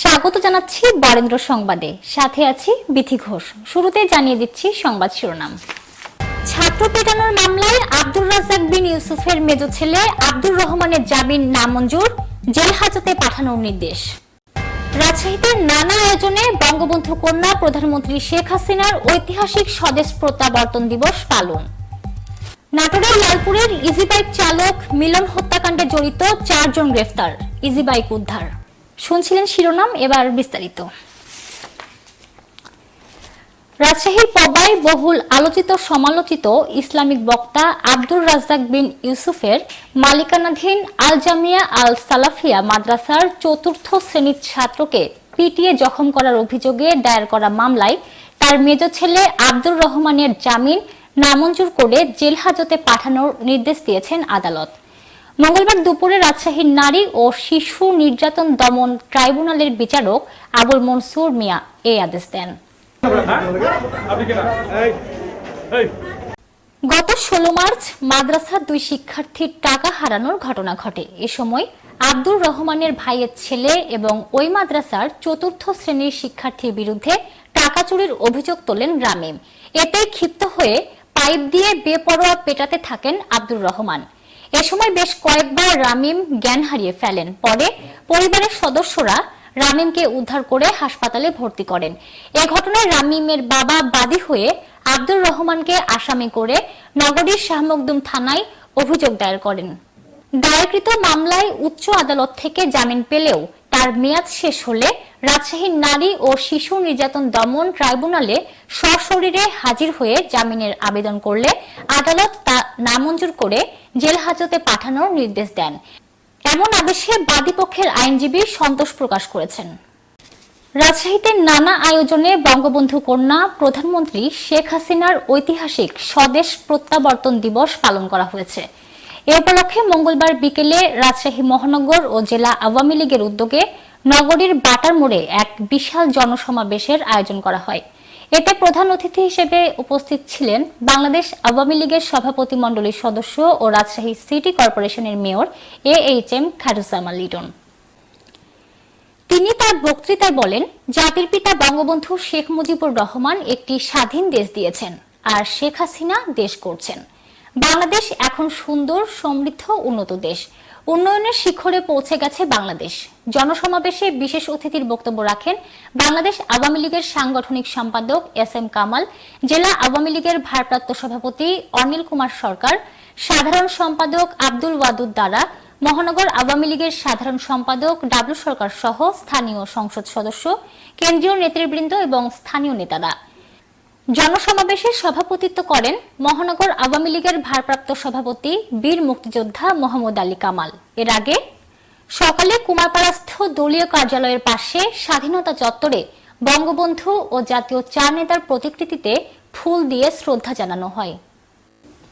স্বাগত জানাচ্ছি বরেন্দ্র সংবাদে। সাথে আছি বিথি ঘোষ। শুরুতে জানিয়ে দিচ্ছি সংবাদ শিরোনাম। ছাত্র পেটানোর মামলায় আব্দুর রাজাক বিন ইউসুফের মেজ ছেলে আব্দুর রহমানের জামিন নামঞ্জুর, জেল হাজতে পাঠানোর নির্দেশ। রাজশাহীতে নানা আয়োজনে বঙ্গবন্ধু কন্যা প্রধানমন্ত্রী শেখ হাসিনার ঐতিহাসিক স্বদেশ প্রত্যাবর্তন দিবস পালন। নাটোরের লালপুরের ইজিবাইক চালক মিলন হত্যাকাণ্ডে জড়িত চারজন গ্রেফতার, ইজিবাইক উদ্ধার। শুনছিলেন শিরোনাম, এবার বিস্তারিত। রাজশাহীর পবায় বহুল আলোচিত, সমালোচিত ইসলামিক বক্তা আব্দুর রাজ্জাক বিন ইউসুফের মালিকানাধীন আল জামিয়া আল সালাফিয়া মাদ্রাসার চতুর্থ শ্রেণির ছাত্রকে পিটিয়ে জখম করার অভিযোগে দায়ের করা মামলায় তার মেজ ছেলে আব্দুর রহমানের জামিন নামঞ্জুর করে জেল হাজতে পাঠানোর নির্দেশ দিয়েছেন আদালত। মঙ্গলবার দুপুরে রাজশাহীর নারী ও শিশু নির্যাতন দমন ট্রাইব্যুনালের বিচারক আবুল মনসুর মিয়া এই আদেশ দেন। গত ষোলো মার্চ মাদ্রাসার দুই শিক্ষার্থীর টাকা হারানোর ঘটনা ঘটে। এ সময় আব্দুর রহমানের ভাইয়ের ছেলে এবং ওই মাদ্রাসার চতুর্থ শ্রেণির শিক্ষার্থীর বিরুদ্ধে টাকা চুরির অভিযোগ তোলেন রামিম এতে ক্ষিপ্ত হয়ে পাইপ দিয়ে বেপরোয়া পেটাতে থাকেন আব্দুর রহমান। এ সময় বেশ কয়েকবার রামিম জ্ঞান হারিয়ে ফেলেন। পরে পরিবারের সদস্যরা রামিমকে উদ্ধার করে হাসপাতালে ভর্তি করেন। এ ঘটনায় রামিমের বাবা বাদী হয়ে আব্দুর রহমানকে আসামি করে নগরীর শাহমকদুম থানায় অভিযোগ দায়ের করেন। দায়েরকৃত মামলায় উচ্চ আদালত থেকে জামিন পেলেও তার মেয়াদ শেষ হলে রাজশাহীর নারী ও শিশু নির্যাতন দমন ট্রাইব্যুনালে সশরীরে হাজির হয়ে জামিনের আবেদন করলে আদালত তা নামঞ্জুর করে জেল হাজতে পাঠানোর নির্দেশ দেন। এমন আদেশে বাদীপক্ষের আইনজীবী সন্তোষ প্রকাশ করেছেন। রাজশাহীতে নানা আয়োজনে বঙ্গবন্ধু কন্যা প্রধানমন্ত্রী শেখ হাসিনার ঐতিহাসিক স্বদেশ প্রত্যাবর্তন দিবস পালন করা হয়েছে। এ উপলক্ষে মঙ্গলবার বিকেলে রাজশাহী মহানগর ও জেলা আওয়ামী লীগের উদ্যোগে নগরীর বাটার মোড়ে এক বিশাল জনসমাবেশের আয়োজন করা হয়। এতে প্রধান অতিথি হিসেবে উপস্থিত ছিলেন বাংলাদেশ আওয়ামী লীগের সভাপতি মণ্ডলীর সদস্য ও রাজশাহী সিটি কর্পোরেশনের mayor A H M Kharuzzaman Liton. তিনি তার বক্তৃতায় বলেন, জাতির পিতা বঙ্গবন্ধু শেখ মুজিবুর রহমান একটি স্বাধীন দেশ দিয়েছেন আর শেখ হাসিনা দেশ করছেন। বাংলাদেশ এখন সুন্দর, সমৃদ্ধ, উন্নত দেশ। উন্নয়নের শিখরে পৌঁছে গেছে বাংলাদেশ। জনসমাবেশে বিশেষ অতিথির বক্তব্য রাখেন বাংলাদেশ আওয়ামী লীগের সাংগঠনিক সম্পাদক এস এম কামাল, জেলা আওয়ামী লীগের ভারপ্রাপ্ত সভাপতি অনিল কুমার সরকার, সাধারণ সম্পাদক আব্দুল ওয়াদুদ দ্বারা মহানগর আওয়ামী লীগের সাধারণ সম্পাদক ডাবলু সরকার সহ স্থানীয় সংসদ সদস্য, কেন্দ্রীয় নেতৃবৃন্দ এবং স্থানীয় নেতারা। জনসমাবেশে সভাপতিত্ব করেন মহানগর আওয়ামী লীগের ভারপ্রাপ্ত সভাপতি বীর মুক্তিযোদ্ধা মোহাম্মদ আলী কামাল। এর আগে সকালে কুমারপাড়াস্থ দলীয় কার্যালয়ের পাশে স্বাধীনতা চত্বরে বঙ্গবন্ধু ও জাতীয় চার নেতার প্রতিকৃতিতে ফুল দিয়ে শ্রদ্ধা জানানো হয়।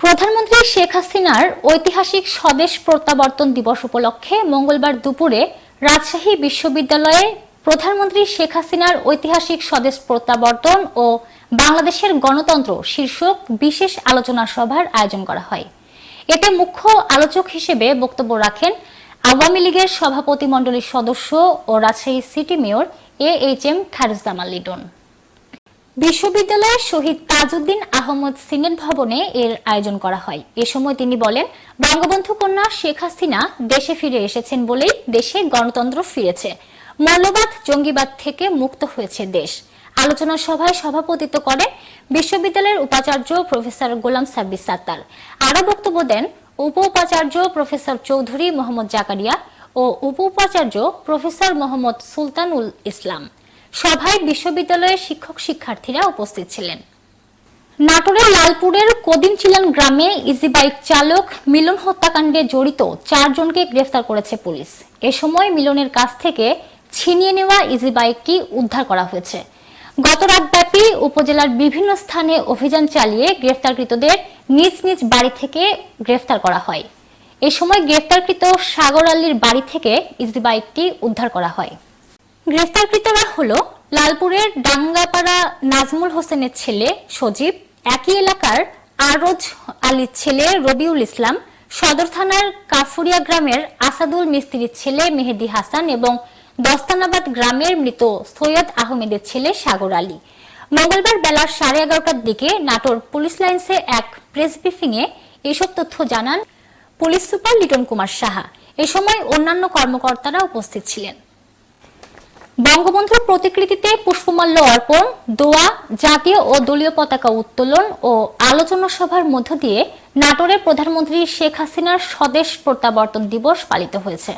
প্রধানমন্ত্রী শেখ হাসিনার ঐতিহাসিক স্বদেশ প্রত্যাবর্তন দিবস উপলক্ষে মঙ্গলবার দুপুরে রাজশাহী বিশ্ববিদ্যালয়ে প্রধানমন্ত্রী শেখ হাসিনার ঐতিহাসিক স্বদেশ প্রত্যাবর্তন ও বাংলাদেশের গণতন্ত্র শীর্ষক বিশেষ আলোচনা সভার আয়োজন করা হয়। এতে মুখ্য আলোচক হিসেবে বক্তব্য রাখেন আওয়ামী লীগের সভাপতি মণ্ডলীর সদস্য ও Rajshahi city mayor A H M Kharuzzaman Liton. বিশ্ববিদ্যালয়ের শহীদ তাজউদ্দিন আহমদ সিনেট ভবনে এর আয়োজন করা হয়। এ সময় তিনি বলেন, বঙ্গবন্ধু কন্যা শেখ হাসিনা দেশে ফিরে এসেছেন বলেই দেশে গণতন্ত্র ফিরেছে। মৌলবাদ জঙ্গিবাদ থেকে মুক্ত হয়েছে দেশ। আলোচনা সভায় সভাপতিত্ব করেন বিশ্ববিদ্যালয়ের উপাচার্য প্রফেসর গোলাম সাব্বির সাত্তার। আরও বক্তব্য দেন উপ উপাচার্য প্রফেসর চৌধুরী মোহাম্মদ জাকারিয়া ও উপ উপাচার্য প্রফেসর মোহাম্মদ সুলতানুল ইসলাম। সভায় বিশ্ববিদ্যালয়ের শিক্ষক শিক্ষার্থীরা উপস্থিত ছিলেন। নাটোরের লালপুরের কদিমচিলান গ্রামে ইজি বাইক চালক মিলন হত্যাকাণ্ডে জড়িত চারজনকে গ্রেফতার করেছে পুলিশ। এ সময় মিলনের কাছ থেকে ছিনিয়ে নেওয়া ইজি বাইকটি উদ্ধার করা হয়েছে। গত রাতব্যাপী উপজেলার বিভিন্ন স্থানে অভিযান চালিয়ে গ্রেফতারকৃতদের নিজ নিজ বাড়ি থেকে গ্রেফতার করা হয়। এ সময় গ্রেফতারকৃত সাগর আলীর বাড়ি থেকে ইজি বাইকটি উদ্ধার করা হয়। গ্রেফতারকৃতরা হল লালপুরের ডাঙ্গাপাড়া নাজমুল হোসেনের ছেলে সজীব, একই এলাকার আরজ আলীর ছেলে রবিউল ইসলাম, সদর থানার কাফুরিয়া গ্রামের আসাদুল মিস্ত্রির ছেলে মেহেদি হাসান এবং দস্তানাবাদ গ্রামের মৃত সৈয়দ আহমেদের ছেলে সাগর আলী। মঙ্গলবার বেলা সাড়ে এগারোটার দিকে নাটোর পুলিশ লাইন্সে এক প্রেস ব্রিফিংয়ে এসব তথ্য জানান পুলিশ সুপার লিটন কুমার সাহা। এ সময় অন্যান্য কর্মকর্তারা উপস্থিত ছিলেন। বঙ্গবন্ধুর প্রতিকৃতিতে পুষ্পমাল্য অর্পণ, দোয়া, জাতীয় ও দলীয় পতাকা উত্তোলন ও আলোচনা সভার মধ্য দিয়ে নাটোরে প্রধানমন্ত্রী শেখ হাসিনার স্বদেশ প্রত্যাবর্তন দিবস পালিত হয়েছে।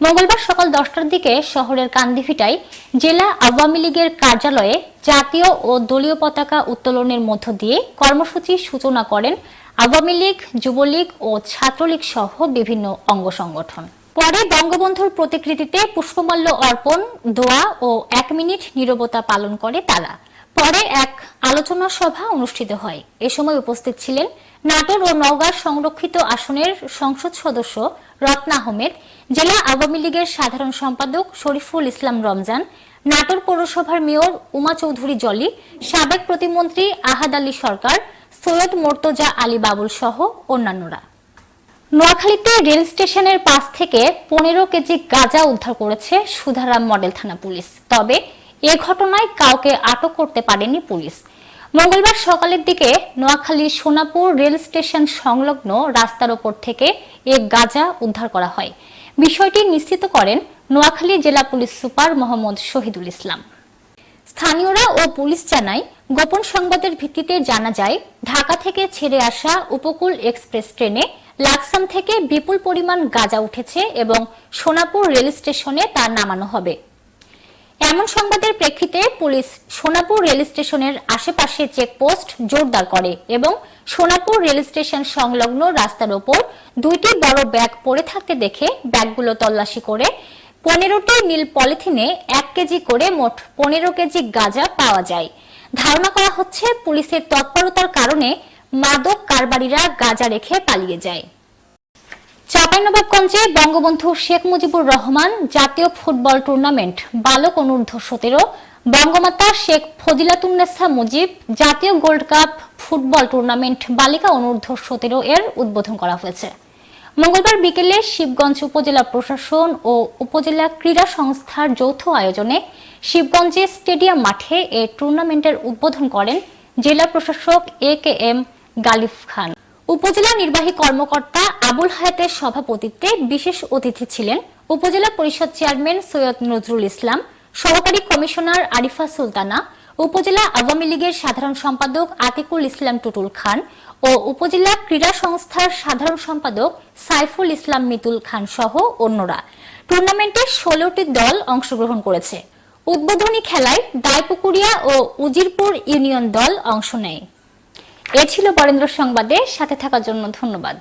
মঙ্গলবার সকাল দশটার দিকে শহরের কান্দিভিটায় জেলা আওয়ামী লীগের কার্যালয়ে জাতীয় ও দলীয় পতাকা উত্তোলনের মধ্য দিয়ে কর্মসূচির সূচনা করেন আওয়ামী লীগ, যুবলীগ ও ছাত্রলীগ সহ বিভিন্ন অঙ্গ সংগঠন। পরে বঙ্গবন্ধুর প্রতিকৃতিতে পুষ্পমাল্য অর্পণ, দোয়া ও এক মিনিট নীরবতা পালন করে তারা। পরে এক আলোচনা সভা অনুষ্ঠিত হয়। এ সময় উপস্থিত ছিলেন নাটোর ও নওগাঁ সংরক্ষিত আসনের সংসদ সদস্য রত্না আহমেদ জেলা আওয়ামী লীগের সাধারণ সম্পাদক শরীফুল ইসলাম রমজান, নাটোর পৌরসভার মেয়র উমা চৌধুরী জলি, সাবেক প্রতিমন্ত্রী আহাদ আলী সরকার, সৈয়দ মোর্তজা আলী বাবুল সহ অন্যান্যরা। নোয়াখালীতে রেল স্টেশনের পাশ থেকে পনেরো কেজি গাঁজা উদ্ধার করেছে সুধারাম মডেল থানা পুলিশ। তবে এ ঘটনায় কাউকে আটক করতে পারেনি পুলিশ। মঙ্গলবার সকালের দিকে নোয়াখালী সোনাপুর রেল স্টেশন সংলগ্ন রাস্তার ওপর থেকে এক গাঁজা উদ্ধার করা হয়। বিষয়টি নিশ্চিত করেন নোয়াখালী জেলা পুলিশ সুপার মোহাম্মদ শহীদুল ইসলাম। স্থানীয়রা ও পুলিশ জানায়, গোপন সংবাদের ভিত্তিতে জানা যায়, ঢাকা থেকে ছেড়ে আসা উপকূল এক্সপ্রেস ট্রেনে লাকসাম থেকে বিপুল পরিমাণ গাঁজা উঠেছে এবং সোনাপুর রেল স্টেশনে তা নামানো হবে। এমন সংবাদের প্রেক্ষিতে পুলিশ সোনাপুর রেল স্টেশনের আশেপাশে চেকপোস্ট জোরদার করে এবং সোনাপুর রেল স্টেশন সংলগ্ন রাস্তার ওপর দুইটি বড় ব্যাগ পড়ে থাকতে দেখে ব্যাগগুলো তল্লাশি করে পনেরোটি নীল পলিথিনে এক কেজি করে মোট পনেরো কেজি গাঁজা পাওয়া যায়। ধারণা করা হচ্ছে পুলিশের তৎপরতার কারণে মাদক কারবারিরা গাঁজা রেখে পালিয়ে যায়। চাঁপাইনবাবগঞ্জে বঙ্গবন্ধু শেখ মুজিবুর রহমান জাতীয় ফুটবল টুর্নামেন্ট বালক অনূর্ধ্ব সতেরো, বঙ্গমাতা শেখ ফজিলাতুন্নেসা মুজিব জাতীয় গোল্ড কাপ ফুটবল টুর্নামেন্ট বালিকা অনূর্ধ্ব সতেরো এর উদ্বোধন করা হয়েছে। মঙ্গলবার বিকেলে শিবগঞ্জ উপজেলা প্রশাসন ও উপজেলা ক্রীড়া সংস্থার যৌথ আয়োজনে শিবগঞ্জে স্টেডিয়াম মাঠে এ টুর্নামেন্টের উদ্বোধন করেন জেলা প্রশাসক এ কে এম গালিফ খান। উপজেলা নির্বাহী কর্মকর্তা আবুল হায়াতের সভাপতিত্বে বিশেষ অতিথি ছিলেন উপজেলা পরিষদ চেয়ারম্যান সৈয়দ নজরুল ইসলাম, সহকারী কমিশনার আরিফা সুলতানা, উপজেলা আওয়ামী লীগের সাধারণ সম্পাদক আতিকুল ইসলাম টুটুল খান ও উপজেলা ক্রীড়া সংস্থার সাধারণ সম্পাদক সাইফুল ইসলাম মিতুল খান সহ অন্যরা। টুর্নামেন্টে ষোলোটি দল অংশগ্রহণ করেছে। উদ্বোধনী খেলায় দায়পুকুরিয়া ও উজিরপুর ইউনিয়ন দল অংশ নেয়। এ ছিল বরেন্দ্র সংবাদে সাথে থাকার জন্য ধন্যবাদ।